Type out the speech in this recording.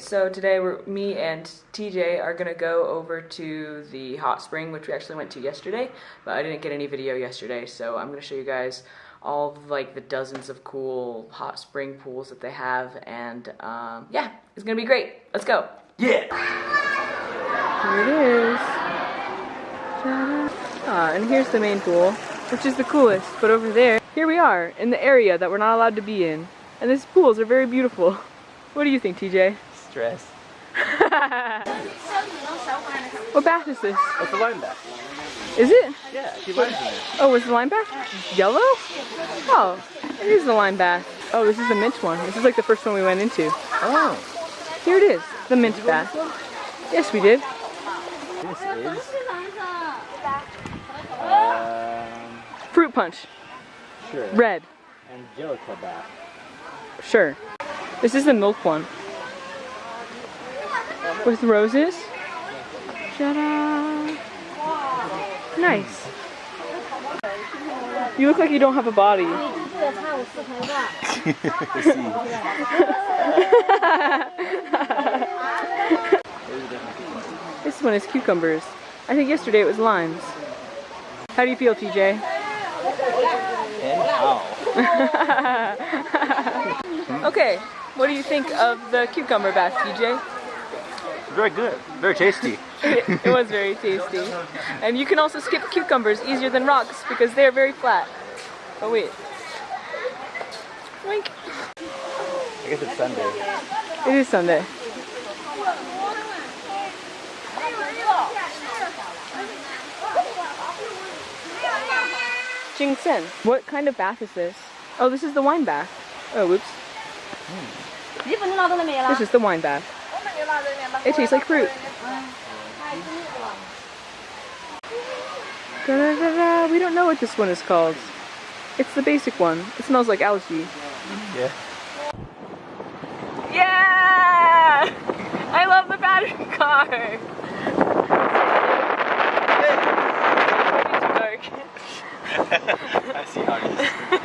So today we're, me and TJ are gonna go over to the hot spring, which we actually went to yesterday, but I didn't get any video yesterday, so I'm gonna show you guys all of like the dozens of cool hot spring pools that they have, and um, yeah, it's gonna be great. Let's go. Yeah. Here it is. Ah, and here's the main pool, which is the coolest. But over there, here we are in the area that we're not allowed to be in, and these pools are very beautiful. What do you think, TJ? Stress. what bath is this? It's the line back? Is it? Yeah, she lines in it. Oh, was the lime bath yellow? Oh, it is the lime bath. Oh, this is the mint one. This is like the first one we went into. Oh. Here it is, the mint bath. Yes, we did. This is um, Fruit punch, sure. red, Angelica bath. sure. This is the milk one. With roses. Ta-da! Nice. You look like you don't have a body. this one is cucumbers. I think yesterday it was limes. How do you feel, TJ? And how? okay, what do you think of the cucumber bath, TJ? Very good. Very tasty. it, it was very tasty. And you can also skip cucumbers easier than rocks because they're very flat. Oh wait. Wink. I guess it's Sunday. It is Sunday. Jingsen. What kind of bath is this? Oh, this is the wine bath. Oh, whoops. This is the wine bath. It tastes like fruit. Da -da -da -da. We don't know what this one is called. It's the basic one. It smells like algae. Yeah. Yeah! I love the battery car. It's dark. I see how it